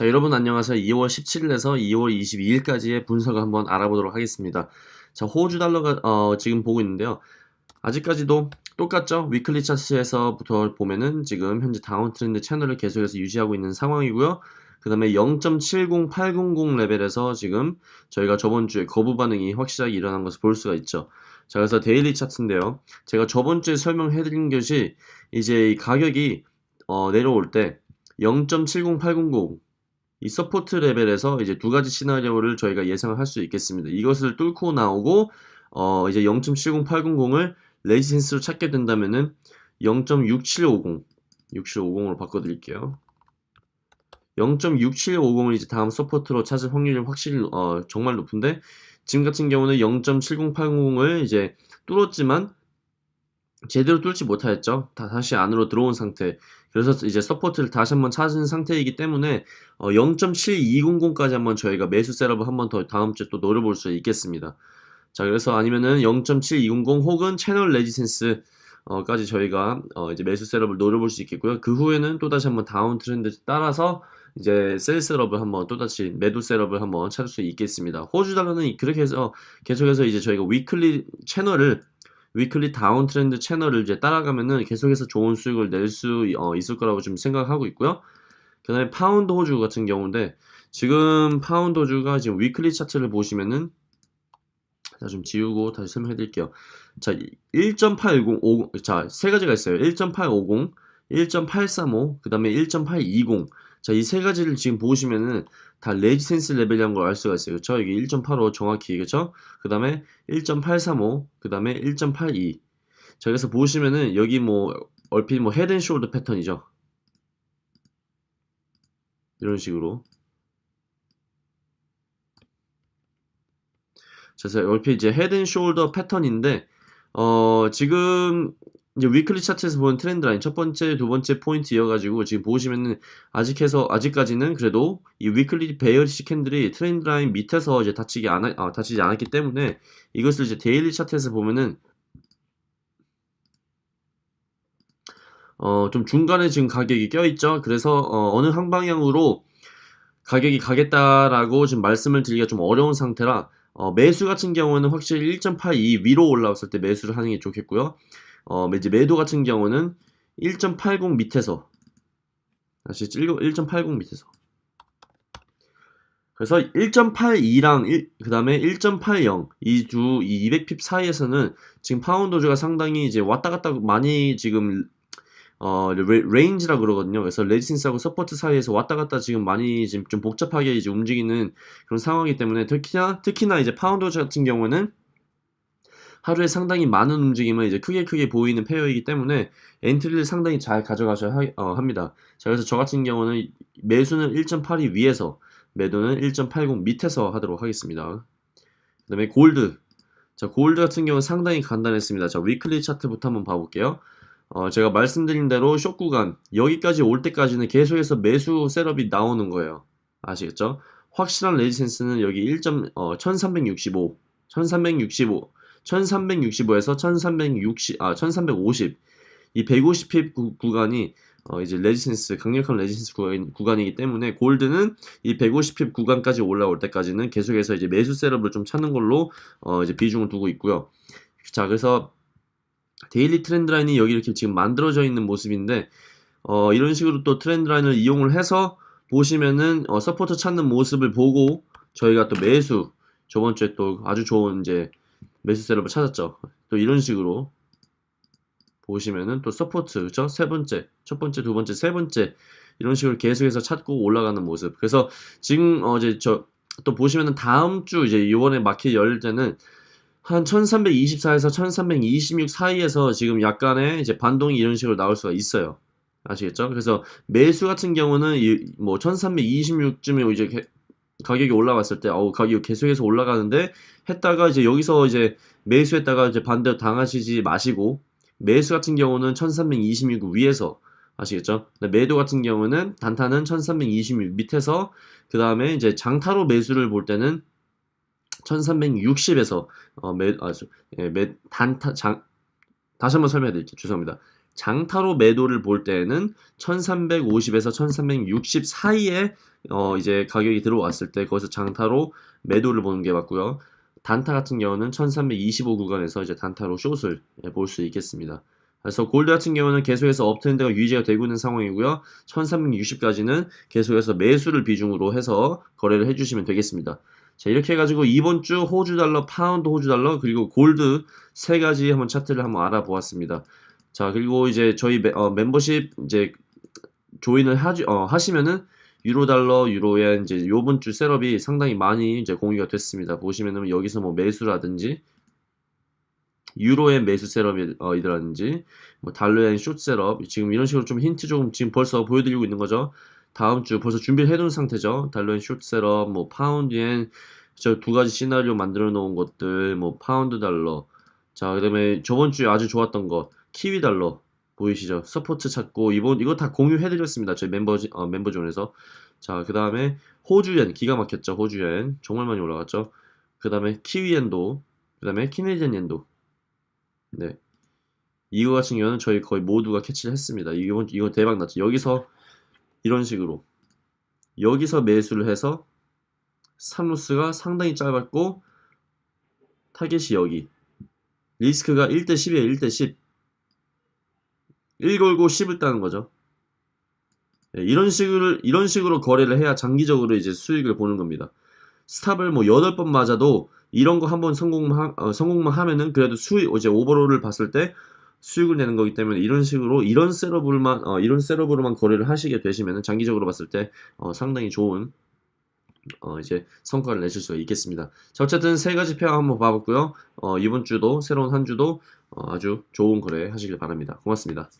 자, 여러분 안녕하세요. 2월 17일에서 2월 22일까지의 분석을 한번 알아보도록 하겠습니다. 자, 호주 달러가 어, 지금 보고 있는데요. 아직까지도 똑같죠? weekly 차트에서부터 보면은 지금 현재 down trend 채널을 계속해서 유지하고 있는 상황이고요. 그 다음에 0.70800 레벨에서 지금 저희가 저번 주에 거부 반응이 확실하게 일어난 것을 볼 수가 있죠. 자, 그래서 daily 차트인데요. 제가 저번 주에 설명해드린 것이 이제 이 가격이 어, 내려올 때 0.70800, 이 support level에서 이제 두 가지 시나리오를 저희가 예상을 할 수 있겠습니다. 이것을 뚫고 나오고 어 이제 0.70800을 resistance로 찾게 된다면은 0.6750 6750으로 바꿔 드릴게요. 0.6750을 이제 다음 support로 찾을 확률이 확실히 어, 정말 높은데 지금 같은 경우는 0.7080을 이제 뚫었지만 제대로 뚫지 못하였죠. 다 다시 안으로 들어온 상태. 그래서 이제 support를 다시 한번 찾은 상태이기 때문에 어 0.7200까지 한번 저희가 매수 setup을 한번 더 다음 주에 또 노려볼 수 있겠습니다. 자 그래서 아니면은 0.7200 혹은 channel resistance 어까지 저희가 어 이제 매수 setup을 노려볼 수 있겠고요. 그 후에는 또 다시 한번 downtrend 따라서 이제 sell setup을 한번 또다시 매도 setup을 한번 찾을 수 있겠습니다. 호주 달러는 그렇게 해서 계속해서 이제 저희가 weekly channel을 weekly downtrend channel을 이제 따라가면은 계속해서 좋은 수익을 낼수 어, 있을 거라고 좀 생각하고 있고요. 그 다음에 파운드 호주 같은 경우인데 지금 파운드 호주가 지금 weekly 차트를 보시면은 자 좀 지우고 다시 설명해 드릴게요. 자 1.810자 세 가지가 있어요. 1.850, 1.835, 그 다음에 1.820 자, 이 세 가지를 지금 보시면은 다 resistance level이라는 걸 알 수가 있어요. 그쵸? 이게 1.85 정확히, 그쵸? 그 다음에 1.835, 그 다음에 1.82. 자, 그래서 보시면은 여기 뭐, 얼핏 뭐 head and shoulder 패턴이죠. 이런 식으로. 자, 그래서 얼핏 이제 head and shoulder 패턴인데, 어, 지금 이제 weekly 차트에서 보는 trend line 첫 번째, 두 번째 포인트 이어가지고 지금 보시면은 아직 해서 아직까지는 그래도 이 weekly bearish candle이 trend line 밑에서 이제 닫히기 안 아, 닫히지 않았기 때문에 이것을 이제 daily 차트에서 보면은 어, 좀 중간에 지금 가격이 껴있죠. 그래서 어, 어느 한 방향으로 가격이 가겠다라고 지금 말씀을 드리기가 좀 어려운 상태라 어, 매수 같은 경우는 확실히 1.82 위로 올라왔을 때 매수를 하는 게 좋겠고요. 어, 이제 매도 같은 경우는 1.80 밑에서 다시 1.80 밑에서 그래서 1.82랑 그 다음에 1.80 이 두 이 200pip 사이에서는 지금 파운드주가 상당히 이제 왔다 갔다 많이 지금 어 range라 그러거든요. 그래서 resistance하고 support 사이에서 왔다 갔다 지금 많이 지금 좀 복잡하게 이제 움직이는 그런 상황이기 때문에 특히나 특히나 이제 파운드 같은 경우는 하루에 상당히 많은 움직임을 이제 크게 크게 보이는 pair이기 때문에 entry를 상당히 잘 가져가셔야 하, 어, 합니다. 자, 그래서 저 같은 경우는 매수는 1.82 위에서 매도는 1.80 밑에서 하도록 하겠습니다. 그 다음에 골드. 자, 골드 같은 경우는 상당히 간단했습니다. 자, weekly 차트부터 한번 봐볼게요. 어, 제가 말씀드린 대로 쇼 구간, 여기까지 올 때까지는 계속해서 매수 setup이 나오는 거예요. 아시겠죠? 확실한 resistance는 여기 1. 어, 1365, 1365, 1365에서 1360, 아, 1350. 이 150pip 구, 간이 어, 이제 resistance, 강력한 resistance 구간, 구간 이기 때문에 gold는 이 150pip 구간까지 올라올 때까지는 계속해서 이제 매수 setup을 좀 찾는 걸로 어, 이제 비중을 두고 있고요. 자, 그래서 daily trend line이 여기 이렇게 지금 만들어져 있는 모습인데 어, 이런 식으로 또 trend line을 이용을 해서 보시면은 어, support 찾는 모습을 보고 저희가 또 매수 저번 주에 또 아주 좋은 이제 매수 setup을 찾았죠. 또 이런 식으로 보시면은 또 support 그쵸? 세 번째, 첫 번째, 두 번째, 세 번째 이런 식으로 계속해서 찾고 올라가는 모습. 그래서 지금 어제 저 또 보시면은 다음 주 이제 이번에 마켓 열릴 때는 한 1324에서 1326 사이에서 지금 약간의 이제 반동이 이런 식으로 나올 수가 있어요. 아시겠죠? 그래서 매수 같은 경우는 뭐 1326쯤에 이제 가격이 올라갔을 때, 어우, 가격이 계속해서 올라가는데, 했다가 이제 여기서 이제 매수했다가 이제 반대로 당하시지 마시고, 매수 같은 경우는 1326 위에서, 아시겠죠? 매도 같은 경우는 단타는 1326 밑에서, 그 다음에 이제 장타로 매수를 볼 때는 1360에서, 어, 매, 아, 예, 매, 단타, 장, 다시 한번 설명해 드릴게요. 죄송합니다. 장타로 매도를 볼 때에는 1350에서 1360 사이에 어 이제 가격이 들어왔을 때 거기서 장타로 매도를 보는 게 맞고요. 단타 같은 경우는 1325 구간에서 이제 단타로 숏을 예, 볼수 있겠습니다. 그래서 골드 같은 경우는 계속해서 uptrend가 유지가 되고 있는 상황이고요. 1360까지는 계속해서 매수를 비중으로 해서 거래를 해주시면 되겠습니다. 자 이렇게 해가지고 이번 주 호주 달러, 파운드 호주 달러 그리고 골드 세 가지 한번 차트를 한번 알아보았습니다. 자 그리고 이제 저희 매, 어, 멤버십 이제 join을 하지, 어, 하시면은 유로 달러, 유로엔 이제 요번 주 setup이 상당히 많이 이제 공유가 됐습니다. 보시면은 여기서 뭐 매수라든지 유로엔 매수 setup이라든지 뭐 달러엔 숏 셋업 지금 이런 식으로 좀 힌트 조금 지금 벌써 보여드리고 있는 거죠. 다음 주 벌써 준비를 해둔 상태죠. 달러엔 숏 셋업, 뭐 파운드엔 저 두 가지 시나리오 만들어 놓은 것들, 뭐 파운드 달러. 자, 그다음에 저번 주에 아주 좋았던 거 키위 달러 보이시죠? support 찾고 이번 이거 다 공유해드렸습니다. 저희 멤버 어, member zone에서. 자, 그 다음에 호주엔 기가 막혔죠. 호주엔 정말 많이 올라갔죠. 그 다음에 키위엔도, 그 다음에 Canadian엔도. 네. 이거 같은 경우는 저희 거의 모두가 catch를 했습니다. 이건 이거 대박 났죠. 여기서 이런 식으로 여기서 매수를 해서 산루스가 상당히 짧았고 타겟이 여기 리스크가 1대 10이에요 1대 10 1 걸고 10을 따는 거죠 네, 이런 식으로 이런 식으로 거래를 해야 장기적으로 이제 수익을 보는 겁니다 스탑을 뭐 8번 맞아도 이런 거 한번 성공만, 어, 성공만 하면은 그래도 수익 이제 오버롤을 봤을 때 수익을 내는 거기 때문에 이런 식으로 이런 셋업으로만 어, 이런 셋업으로만 거래를 하시게 되시면 장기적으로 봤을 때 어, 상당히 좋은 어, 이제 성과를 내실 수가 있겠습니다. 자, 어쨌든 세 가지 페어 한번 봐봤고요. 어, 이번 주도 새로운 한 주도 어, 아주 좋은 거래 하시길 바랍니다. 고맙습니다.